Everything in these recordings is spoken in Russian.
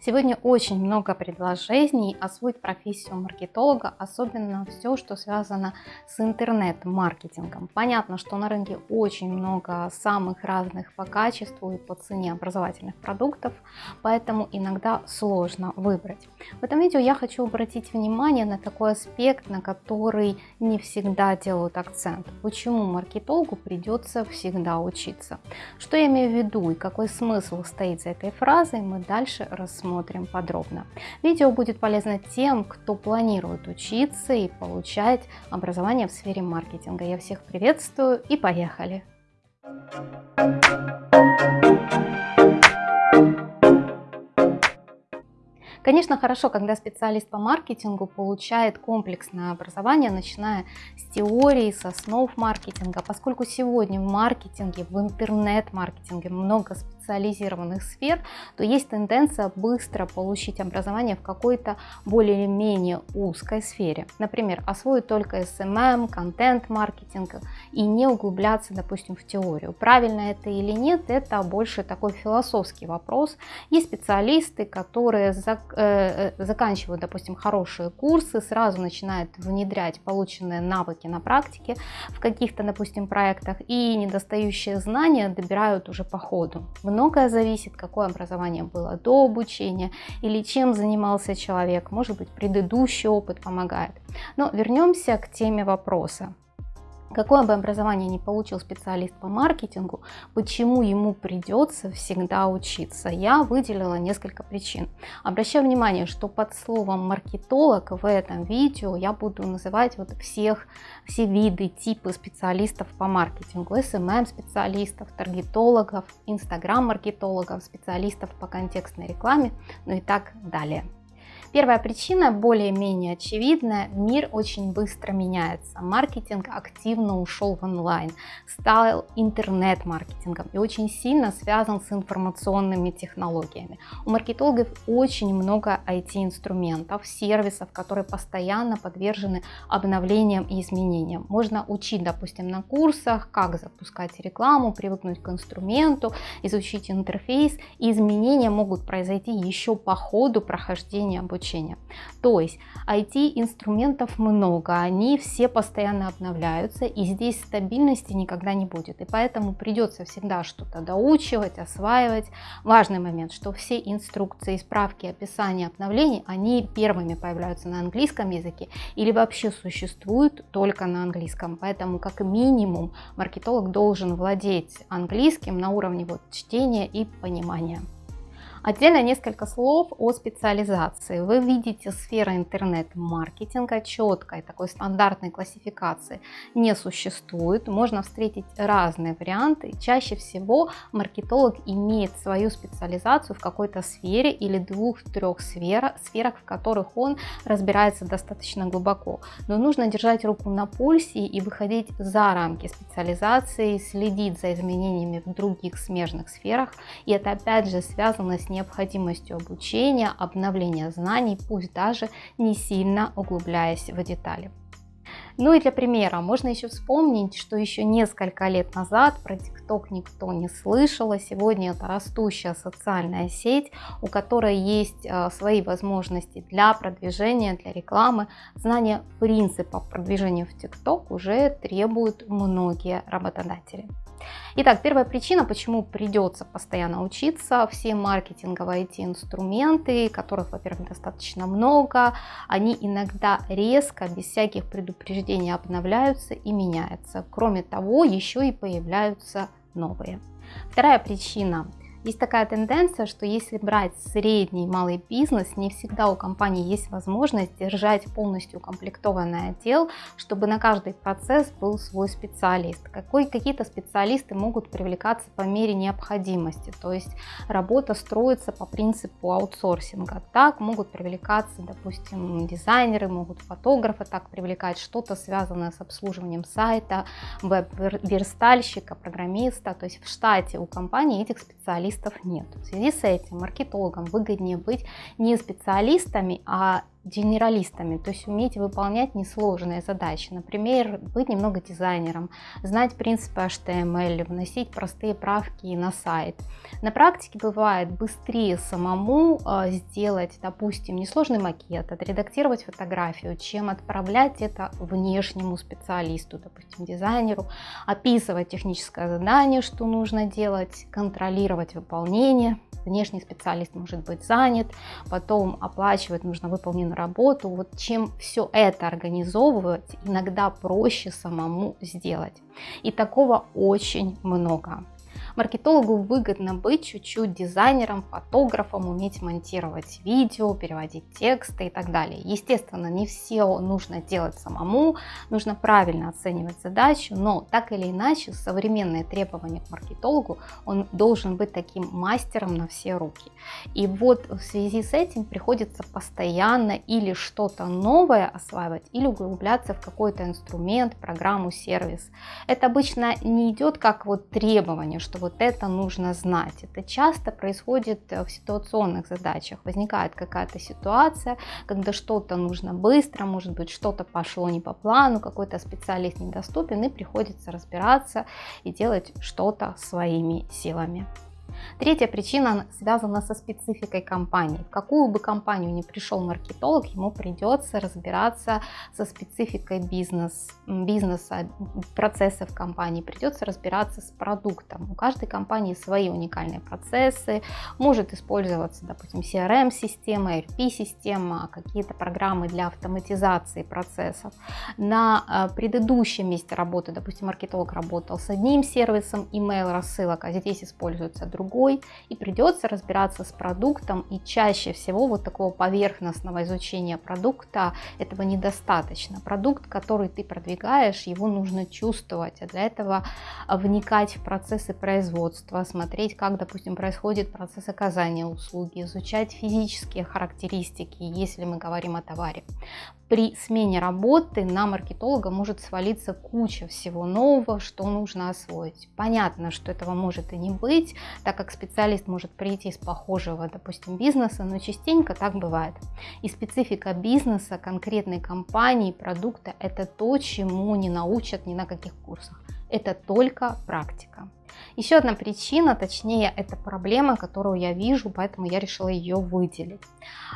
Сегодня очень много предложений освоить профессию маркетолога, особенно все, что связано с интернет-маркетингом. Понятно, что на рынке очень много самых разных по качеству и по цене образовательных продуктов, поэтому иногда сложно выбрать. В этом видео я хочу обратить внимание на такой аспект, на который не всегда делают акцент. Почему маркетологу придется всегда учиться? Что я имею в виду и какой смысл стоит за этой фразой, мы дальше рассмотрим рассмотрим подробно. Видео будет полезно тем, кто планирует учиться и получать образование в сфере маркетинга. Я всех приветствую и поехали! Конечно, хорошо, когда специалист по маркетингу получает комплексное образование, начиная с теории, с основ маркетинга, поскольку сегодня в маркетинге, в интернет-маркетинге много специализированных сфер, то есть тенденция быстро получить образование в какой-то более или менее узкой сфере. Например, освоить только SMM, контент-маркетинг и не углубляться, допустим, в теорию. Правильно это или нет, это больше такой философский вопрос. Есть специалисты, которые зак э, э, заканчивают, допустим, хорошие курсы, сразу начинают внедрять полученные навыки на практике в каких-то, допустим, проектах и недостающие знания добирают уже по ходу многое зависит, какое образование было до обучения или чем занимался человек, может быть предыдущий опыт помогает. Но вернемся к теме вопроса. Какое бы образование ни получил специалист по маркетингу, почему ему придется всегда учиться? Я выделила несколько причин. Обращаю внимание, что под словом маркетолог в этом видео я буду называть вот всех, все виды, типы специалистов по маркетингу. SMM специалистов, таргетологов, инстаграм маркетологов, специалистов по контекстной рекламе, ну и так далее. Первая причина более-менее очевидная. Мир очень быстро меняется. Маркетинг активно ушел в онлайн, стал интернет-маркетингом и очень сильно связан с информационными технологиями. У маркетологов очень много IT-инструментов, сервисов, которые постоянно подвержены обновлениям и изменениям. Можно учить, допустим, на курсах, как запускать рекламу, привыкнуть к инструменту, изучить интерфейс. И изменения могут произойти еще по ходу прохождения обучения обучения. То есть IT-инструментов много, они все постоянно обновляются, и здесь стабильности никогда не будет. И поэтому придется всегда что-то доучивать, осваивать. Важный момент, что все инструкции, справки, описания обновлений, они первыми появляются на английском языке или вообще существуют только на английском. Поэтому как минимум маркетолог должен владеть английским на уровне вот чтения и понимания. Отдельно несколько слов о специализации. Вы видите сфера интернет-маркетинга четкой, такой стандартной классификации не существует. Можно встретить разные варианты. Чаще всего маркетолог имеет свою специализацию в какой-то сфере или двух-трех сферах, сферах, в которых он разбирается достаточно глубоко. Но нужно держать руку на пульсе и выходить за рамки специализации, следить за изменениями в других смежных сферах. И это опять же связано с необходимостью обучения, обновления знаний, пусть даже не сильно углубляясь в детали. Ну и для примера, можно еще вспомнить, что еще несколько лет назад про TikTok никто не слышал, а сегодня это растущая социальная сеть, у которой есть э, свои возможности для продвижения, для рекламы. Знание принципов продвижения в TikTok уже требуют многие работодатели. Итак, первая причина, почему придется постоянно учиться, все маркетинговые IT-инструменты, которых, во-первых, достаточно много, они иногда резко, без всяких предупреждений обновляются и меняются. Кроме того, еще и появляются новые. Вторая причина есть такая тенденция, что если брать средний малый бизнес, не всегда у компании есть возможность держать полностью укомплектованный отдел, чтобы на каждый процесс был свой специалист. Какие-то специалисты могут привлекаться по мере необходимости, то есть работа строится по принципу аутсорсинга. Так могут привлекаться, допустим, дизайнеры, могут фотографы так привлекать, что-то связанное с обслуживанием сайта, веб-верстальщика, программиста. То есть в штате у компании этих специалистов специалистов нет. В связи с этим маркетологам выгоднее быть не специалистами, а генералистами, то есть уметь выполнять несложные задачи. Например, быть немного дизайнером, знать принципы HTML, вносить простые правки на сайт. На практике бывает быстрее самому э, сделать, допустим, несложный макет, отредактировать фотографию, чем отправлять это внешнему специалисту, допустим, дизайнеру, описывать техническое задание, что нужно делать, контролировать выполнение. Внешний специалист может быть занят, потом оплачивать нужно выполненную работу. Вот чем все это организовывать, иногда проще самому сделать. И такого очень много. Маркетологу выгодно быть чуть-чуть дизайнером, фотографом, уметь монтировать видео, переводить тексты и так далее. Естественно, не все нужно делать самому, нужно правильно оценивать задачу, но так или иначе современные требования к маркетологу, он должен быть таким мастером на все руки. И вот в связи с этим приходится постоянно или что-то новое осваивать, или углубляться в какой-то инструмент, программу, сервис. Это обычно не идет как вот требование, что вот это нужно знать. Это часто происходит э, в ситуационных задачах. Возникает какая-то ситуация, когда что-то нужно быстро, может быть что-то пошло не по плану, какой-то специалист недоступен и приходится разбираться и делать что-то своими силами. Третья причина связана со спецификой компании. В какую бы компанию ни пришел маркетолог, ему придется разбираться со спецификой бизнес, бизнеса, процессов компании, придется разбираться с продуктом. У каждой компании свои уникальные процессы, может использоваться, допустим, CRM-система, ERP-система, какие-то программы для автоматизации процессов. На э, предыдущем месте работы, допустим, маркетолог работал с одним сервисом email рассылок, а здесь используется другой другой, и придется разбираться с продуктом, и чаще всего вот такого поверхностного изучения продукта этого недостаточно. Продукт, который ты продвигаешь, его нужно чувствовать, а для этого вникать в процессы производства, смотреть, как, допустим, происходит процесс оказания услуги, изучать физические характеристики, если мы говорим о товаре при смене работы на маркетолога может свалиться куча всего нового, что нужно освоить. Понятно, что этого может и не быть, так как специалист может прийти из похожего, допустим, бизнеса, но частенько так бывает. И специфика бизнеса, конкретной компании, продукта – это то, чему не научат ни на каких курсах. Это только практика. Еще одна причина, точнее, это проблема, которую я вижу, поэтому я решила ее выделить.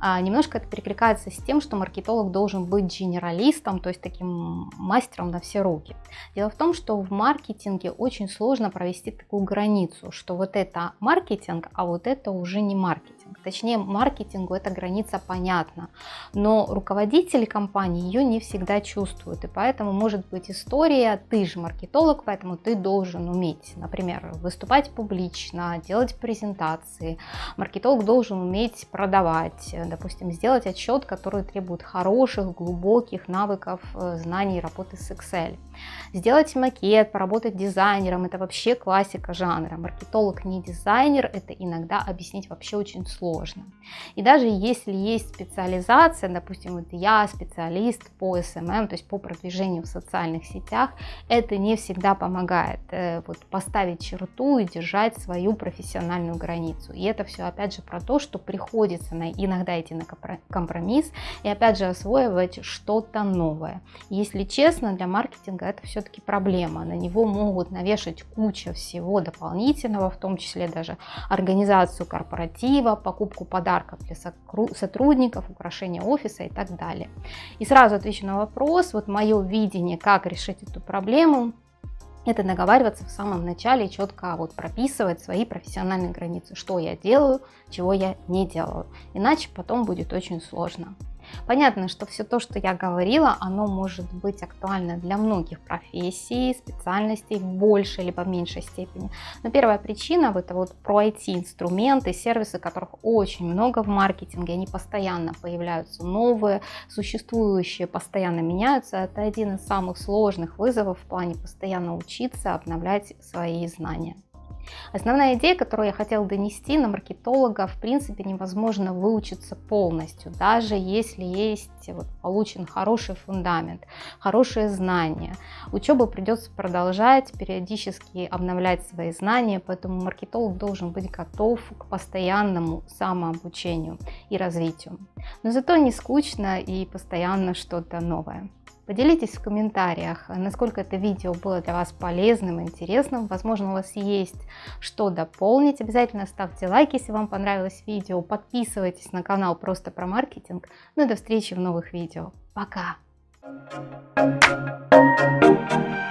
А, немножко это перекликается с тем, что маркетолог должен быть генералистом, то есть таким мастером на все руки. Дело в том, что в маркетинге очень сложно провести такую границу, что вот это маркетинг, а вот это уже не маркетинг. Точнее, маркетингу эта граница понятна, но руководители компании ее не всегда чувствуют, и поэтому может быть история, ты же маркетолог, поэтому ты должен уметь, например, выступать публично, делать презентации. Маркетолог должен уметь продавать, допустим, сделать отчет, который требует хороших, глубоких навыков, э, знаний работы с Excel. Сделать макет, поработать дизайнером, это вообще классика жанра. Маркетолог не дизайнер, это иногда объяснить вообще очень сложно. И даже если есть специализация, допустим, вот я специалист по SMM, то есть по продвижению в социальных сетях, это не всегда помогает э, вот, поставить черту и держать свою профессиональную границу. И это все опять же про то, что приходится на, иногда идти на компромисс и опять же освоивать что-то новое. Если честно, для маркетинга это все-таки проблема. На него могут навешать куча всего дополнительного, в том числе даже организацию корпоратива, покупку подарков для сотрудников, украшение офиса и так далее. И сразу отвечу на вопрос, вот мое видение, как решить эту проблему, это договариваться в самом начале, четко вот прописывать свои профессиональные границы, что я делаю, чего я не делаю. Иначе потом будет очень сложно. Понятно, что все то, что я говорила, оно может быть актуально для многих профессий, специальностей в большей либо меньшей степени. Но первая причина – это вот про IT-инструменты, сервисы, которых очень много в маркетинге, они постоянно появляются новые, существующие постоянно меняются. Это один из самых сложных вызовов в плане постоянно учиться, обновлять свои знания. Основная идея, которую я хотела донести на маркетолога, в принципе, невозможно выучиться полностью, даже если есть вот, получен хороший фундамент, хорошие знания. Учебу придется продолжать, периодически обновлять свои знания, поэтому маркетолог должен быть готов к постоянному самообучению. и развитию. Но зато не скучно и постоянно что-то новое. Поделитесь в комментариях, э, насколько это видео было для вас полезным, интересным. Возможно, у вас есть что дополнить. Обязательно ставьте лайк, если вам понравилось видео. Подписывайтесь на канал «Просто про маркетинг». Ну и до встречи в новых видео. Пока! Thank you.